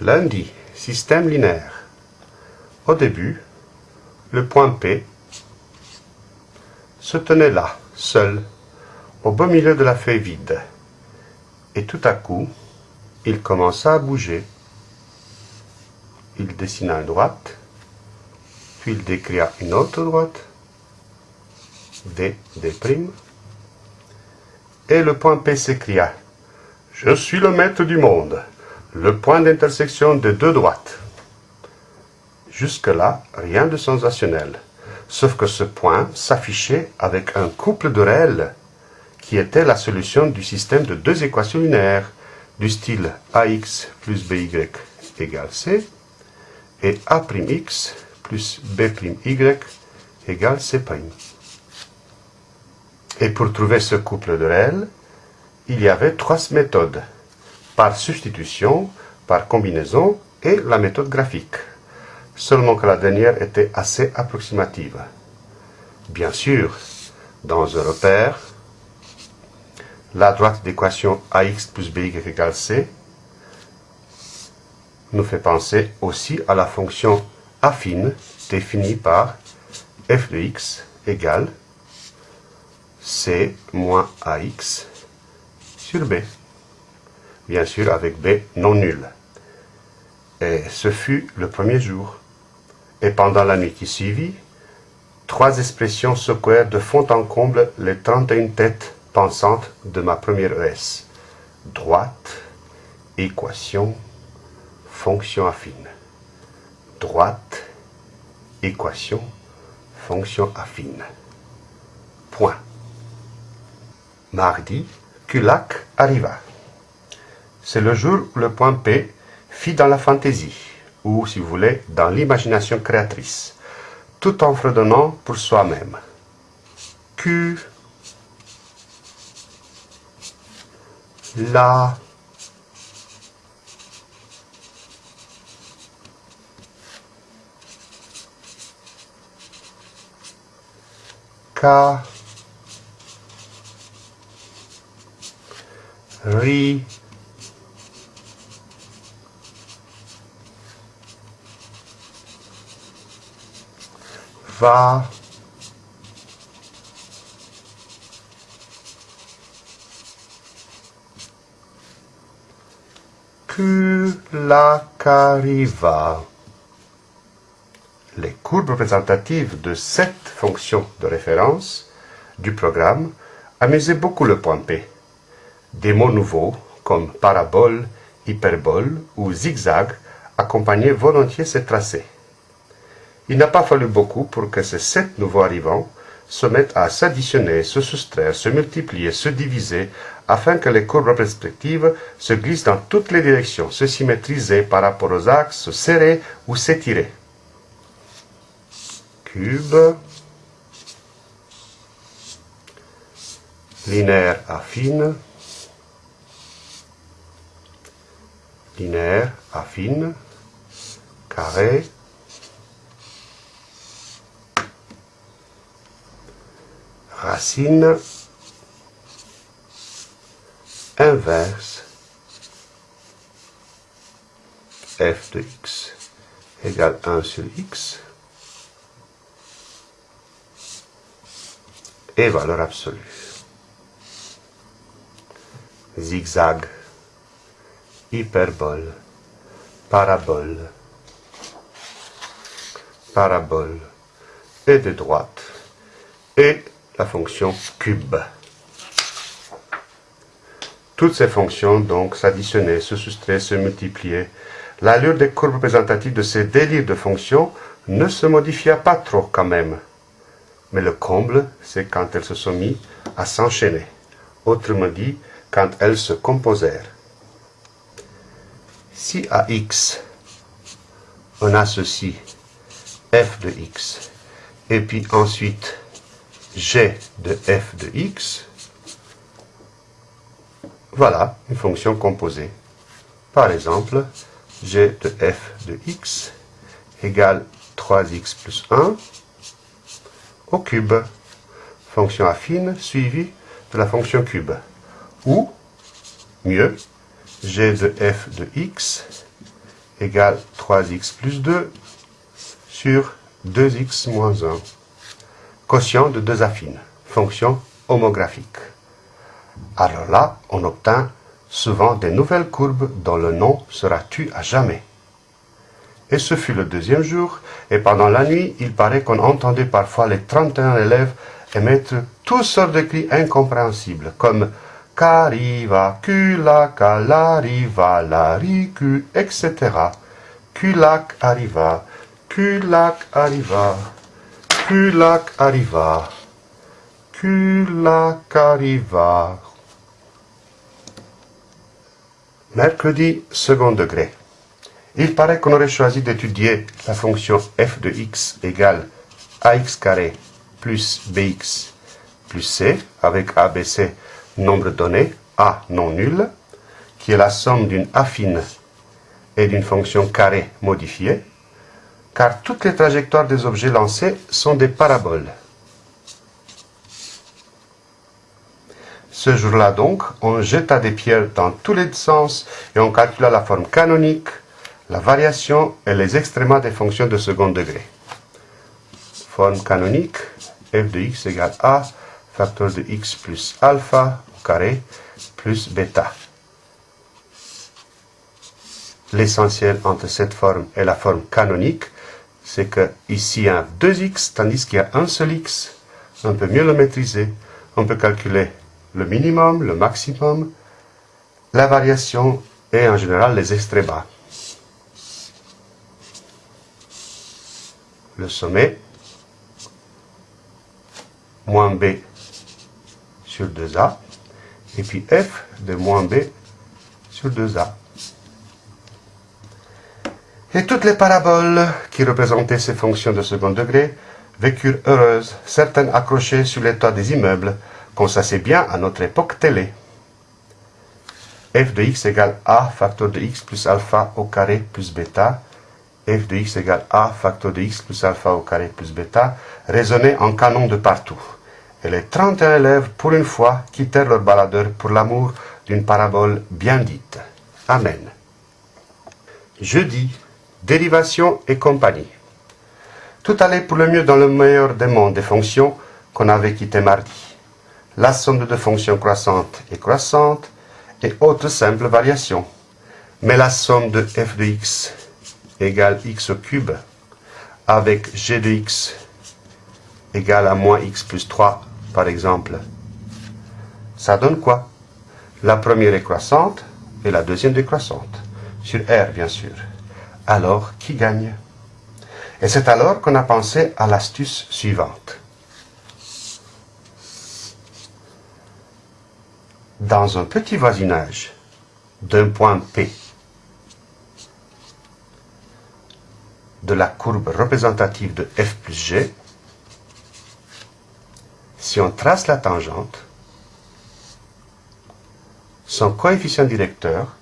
Lundi, système linéaire. Au début, le point P se tenait là, seul, au beau milieu de la feuille vide. Et tout à coup, il commença à bouger. Il dessina une droite, puis il décria une autre droite, D, D', et le point P s'écria « Je suis le maître du monde, le point d'intersection des deux droites. » Jusque-là, rien de sensationnel, sauf que ce point s'affichait avec un couple de réels, qui était la solution du système de deux équations linéaires, du style ax plus by égale c, et a'x plus b'y égale c'. Et pour trouver ce couple de réels, il y avait trois méthodes, par substitution, par combinaison et la méthode graphique, seulement que la dernière était assez approximative. Bien sûr, dans un repère, la droite d'équation ax plus by égale c nous fait penser aussi à la fonction affine définie par f de x égale C moins AX sur B. Bien sûr avec B non nul. Et ce fut le premier jour. Et pendant la nuit qui suivit, trois expressions secouèrent de fond en comble les 31 têtes pensantes de ma première ES. Droite, équation, fonction affine. Droite, équation, fonction affine. Point. Mardi, Culac arriva. C'est le jour où le point P fit dans la fantaisie, ou, si vous voulez, dans l'imagination créatrice, tout en fredonnant pour soi-même. Q, la, K, ri va que la cariva. Les courbes représentatives de cette fonction de référence du programme amusaient beaucoup le point P. Des mots nouveaux, comme parabole, hyperbole ou zigzag, accompagnaient volontiers ces tracés. Il n'a pas fallu beaucoup pour que ces sept nouveaux arrivants se mettent à s'additionner, se soustraire, se multiplier, se diviser, afin que les courbes respectives se glissent dans toutes les directions, se symétriser par rapport aux axes, se serrer ou s'étirer. Cube, linéaire affine, linéaire, affine, carré, racine, inverse, f de x égale 1 sur x, et valeur absolue. Zigzag hyperbole, parabole, parabole et de droite, et la fonction cube. Toutes ces fonctions, donc, s'additionnaient, se soustraient, se multipliaient. L'allure des courbes représentatives de ces délires de fonctions ne se modifia pas trop quand même. Mais le comble, c'est quand elles se sont mises à s'enchaîner. Autrement dit, quand elles se composèrent. Si à x, on associe f de x, et puis ensuite g de f de x, voilà une fonction composée. Par exemple, g de f de x égale 3x plus 1 au cube, fonction affine suivie de la fonction cube. Ou, mieux, g de f de x égale 3x plus 2 sur 2x moins 1. Quotient de deux affines, fonction homographique. Alors là, on obtint souvent des nouvelles courbes dont le nom sera tu à jamais. Et ce fut le deuxième jour, et pendant la nuit, il paraît qu'on entendait parfois les 31 élèves émettre toutes sortes de cris incompréhensibles, comme Kariva, Kula, Kalariva, Lariku, etc. Kulak arriva, arriva, Kulak arriva, Kulak arriva. Mercredi, second degré. Il paraît qu'on aurait choisi d'étudier la fonction f de x égale ax carré plus bx plus c avec abc nombre donné, a non nul, qui est la somme d'une affine et d'une fonction carrée modifiée, car toutes les trajectoires des objets lancés sont des paraboles. Ce jour-là donc, on jeta des pierres dans tous les sens et on calcula la forme canonique, la variation et les extrémas des fonctions de second degré. Forme canonique, f de x égale a, facteur de x plus alpha au carré, plus bêta. L'essentiel entre cette forme et la forme canonique, c'est que ici il y a 2x, tandis qu'il y a un seul x. On peut mieux le maîtriser. On peut calculer le minimum, le maximum, la variation et en général les extrémas. Le sommet, moins b sur 2a, et puis f de moins b sur 2a. Et toutes les paraboles qui représentaient ces fonctions de second degré vécurent heureuses, certaines accrochées sur les toits des immeubles, qu'on s'assait bien à notre époque télé. f de x égale a facteur de x plus alpha au carré plus bêta, f de x égale a facteur de x plus alpha au carré plus bêta, résonnait en canon de partout. Et les 31 élèves, pour une fois, quittèrent leur baladeur pour l'amour d'une parabole bien dite. Amen. Jeudi, dérivation et compagnie. Tout allait pour le mieux dans le meilleur des mondes des fonctions qu'on avait quitté mardi. La somme de deux fonctions croissantes et croissantes et autres simples variations. Mais la somme de f de x égale x au cube avec g de x égale à moins x plus 3 par exemple. Ça donne quoi? La première est croissante et la deuxième décroissante. Sur R, bien sûr. Alors, qui gagne? Et c'est alors qu'on a pensé à l'astuce suivante. Dans un petit voisinage d'un point P de la courbe représentative de f plus g, si on trace la tangente, son coefficient directeur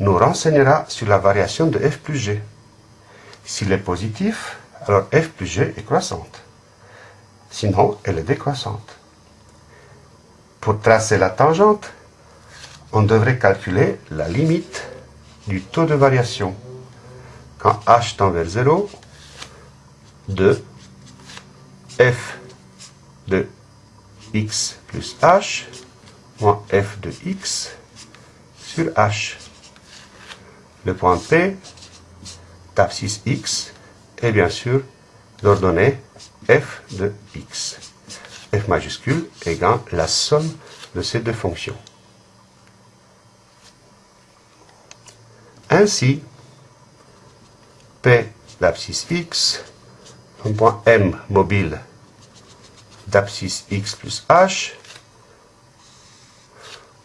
nous renseignera sur la variation de f plus g. S'il est positif, alors f plus g est croissante. Sinon, elle est décroissante. Pour tracer la tangente, on devrait calculer la limite du taux de variation. Quand h tend vers 0, de f de x plus h moins f de x sur h. Le point P d'abscisse x est bien sûr l'ordonnée f de x. f majuscule égale la somme de ces deux fonctions. Ainsi, P d'abscisse x, un point M mobile d'abscisse x plus h,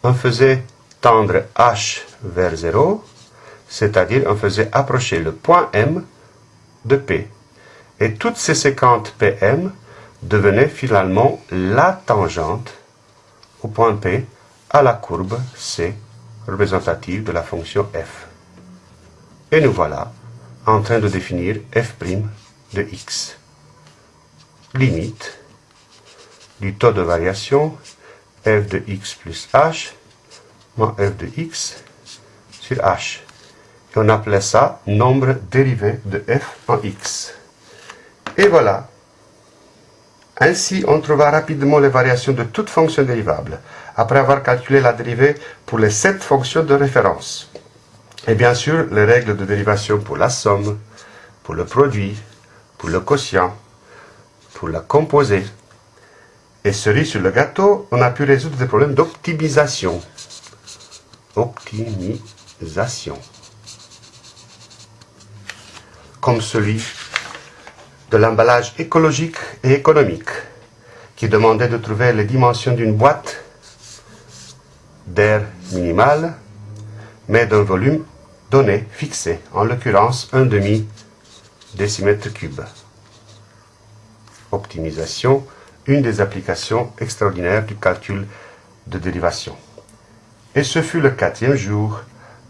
on faisait tendre h vers 0, c'est-à-dire on faisait approcher le point M de P. Et toutes ces séquentes PM devenaient finalement la tangente au point P à la courbe C représentative de la fonction f. Et nous voilà en train de définir f' de x. Limite du taux de variation f de x plus h moins f de x sur h. Et on appelait ça nombre dérivé de f en x. Et voilà. Ainsi, on trouva rapidement les variations de toute fonction dérivable, après avoir calculé la dérivée pour les sept fonctions de référence. Et bien sûr, les règles de dérivation pour la somme, pour le produit, pour le quotient, pour la composée. Et cerise sur le gâteau, on a pu résoudre des problèmes d'optimisation. Optimisation. Comme celui de l'emballage écologique et économique, qui demandait de trouver les dimensions d'une boîte d'air minimale, mais d'un volume donné, fixé, en l'occurrence un demi décimètre cube. Optimisation, une des applications extraordinaires du calcul de dérivation. Et ce fut le quatrième jour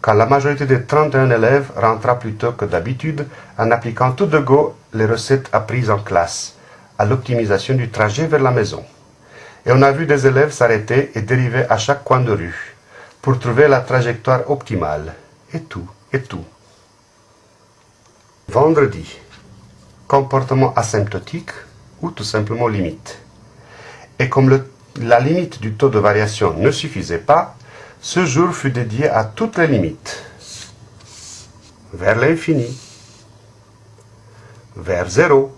quand la majorité des 31 élèves rentra plus tôt que d'habitude en appliquant tout de go les recettes apprises en classe à l'optimisation du trajet vers la maison. Et on a vu des élèves s'arrêter et dériver à chaque coin de rue pour trouver la trajectoire optimale. Et tout, et tout. Vendredi, comportement asymptotique ou tout simplement limite. Et comme la limite du taux de variation ne suffisait pas, ce jour fut dédié à toutes les limites, vers l'infini, vers zéro,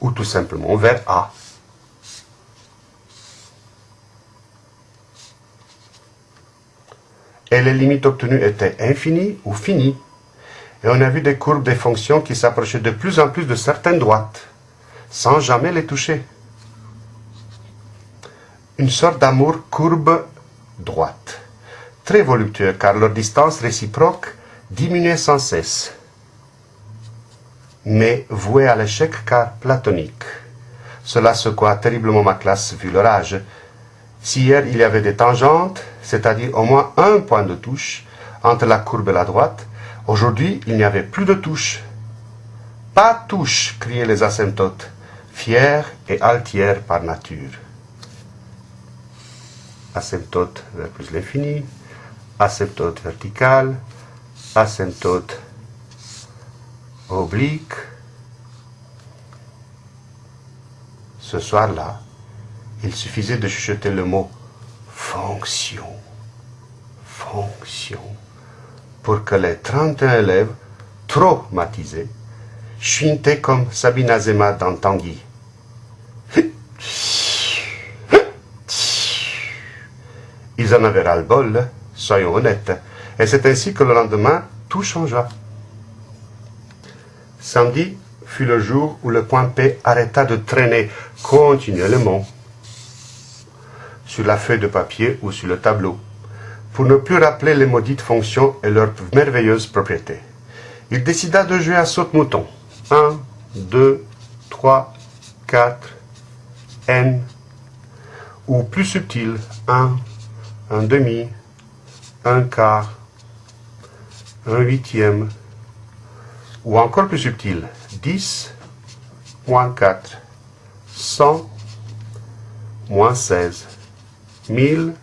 ou tout simplement vers A. Et les limites obtenues étaient infinies ou finies. Et on a vu des courbes des fonctions qui s'approchaient de plus en plus de certaines droites, sans jamais les toucher une sorte d'amour courbe droite, très voluptueux car leur distance réciproque diminuait sans cesse, mais voué à l'échec car platonique. Cela secoua terriblement ma classe vu leur âge. Si hier il y avait des tangentes, c'est-à-dire au moins un point de touche entre la courbe et la droite, aujourd'hui il n'y avait plus de touche. Pas touche, criaient les asymptotes, fiers et altières par nature asymptote vers plus l'infini, asymptote verticale, asymptote oblique. Ce soir-là, il suffisait de chuchoter le mot fonction, fonction, pour que les 31 élèves, traumatisés, chuintaient comme Sabine Azema dans Tanguy. En avaient ras-le-bol, soyons honnêtes. Et c'est ainsi que le lendemain, tout changea. Samedi fut le jour où le point P arrêta de traîner continuellement sur la feuille de papier ou sur le tableau, pour ne plus rappeler les maudites fonctions et leurs merveilleuses propriétés. Il décida de jouer à saute-mouton. 1, 2, 3, 4, N, ou plus subtil, 1, un demi, un quart, un huitième, ou encore plus subtil, 10, moins 4, 100, moins 16, 1000,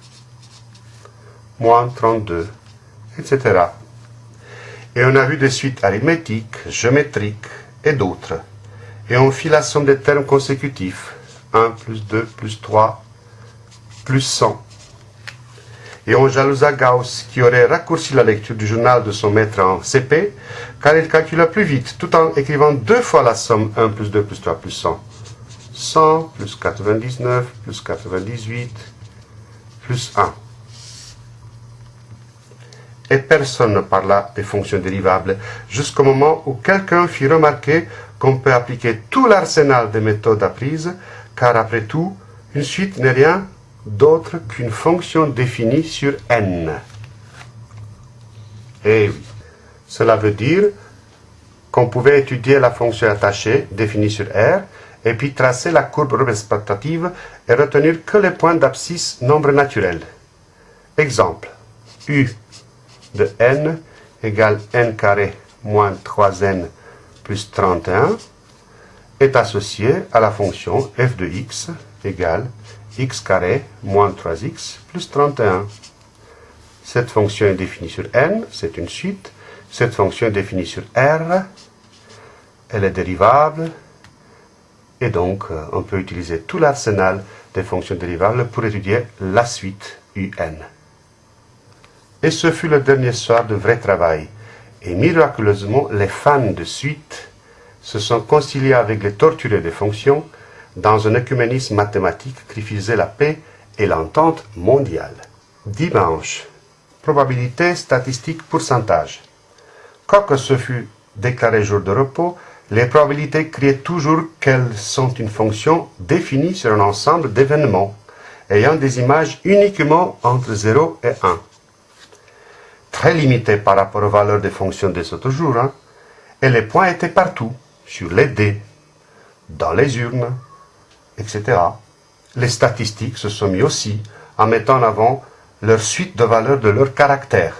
moins 32, etc. Et on a vu des suites arithmétiques, géométriques et d'autres. Et on fit la somme des termes consécutifs. 1 plus 2 plus 3 plus 100 et on jalousa Gauss, qui aurait raccourci la lecture du journal de son maître en CP, car il calcula plus vite, tout en écrivant deux fois la somme 1 plus 2 plus 3 plus 100. 100 plus 99 plus 98 plus 1. Et personne ne parla des fonctions dérivables, jusqu'au moment où quelqu'un fit remarquer qu'on peut appliquer tout l'arsenal des méthodes apprises, car après tout, une suite n'est rien d'autre qu'une fonction définie sur n. Et oui, cela veut dire qu'on pouvait étudier la fonction attachée définie sur R et puis tracer la courbe représentative et retenir que les points d'abscisse nombre naturel. Exemple, U de n égale n carré moins 3n plus 31 est associé à la fonction f de x égale x carré moins 3x plus 31. Cette fonction est définie sur n, c'est une suite. Cette fonction est définie sur R, elle est dérivable. Et donc, euh, on peut utiliser tout l'arsenal des fonctions dérivables pour étudier la suite un. Et ce fut le dernier soir de vrai travail. Et miraculeusement, les fans de suite se sont conciliés avec les torturés des fonctions dans un œcuménisme mathématique qui faisait la paix et l'entente mondiale. Dimanche. Probabilité, statistique, pourcentage. Quoique ce fut déclaré jour de repos, les probabilités créent toujours qu'elles sont une fonction définie sur un ensemble d'événements ayant des images uniquement entre 0 et 1. Très limité par rapport aux valeurs des fonctions des autres jours, hein. et les points étaient partout, sur les dés, dans les urnes, etc. Les statistiques se sont mis aussi en mettant en avant leur suite de valeurs de leur caractère.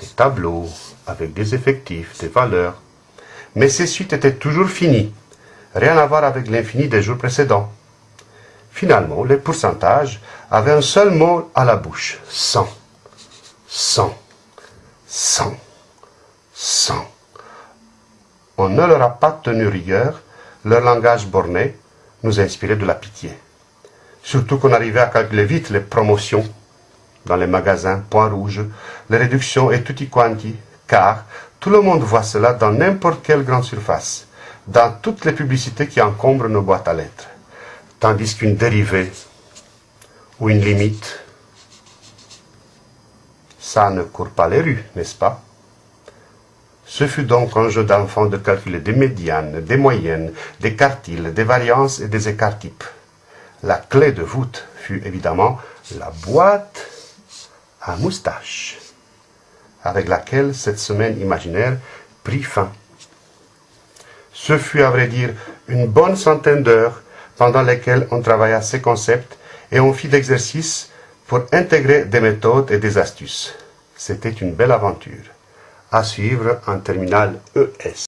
Des tableaux avec des effectifs, des valeurs. Mais ces suites étaient toujours finies. Rien à voir avec l'infini des jours précédents. Finalement, les pourcentages avaient un seul mot à la bouche. 100. 100. 100. 100. On ne leur a pas tenu rigueur. Leur langage borné nous inspirait de la pitié. Surtout qu'on arrivait à calculer vite les promotions dans les magasins, points rouges, les réductions et tutti quanti, car tout le monde voit cela dans n'importe quelle grande surface, dans toutes les publicités qui encombrent nos boîtes à lettres tandis qu'une dérivée ou une limite, ça ne court pas les rues, n'est-ce pas? Ce fut donc un jeu d'enfant de calculer des médianes, des moyennes, des quartiles, des variances et des écarts types. La clé de voûte fut évidemment la boîte à moustache, avec laquelle cette semaine imaginaire prit fin. Ce fut à vrai dire une bonne centaine d'heures pendant lesquelles on travailla ces concepts et on fit d'exercices pour intégrer des méthodes et des astuces. C'était une belle aventure. À suivre en terminale ES.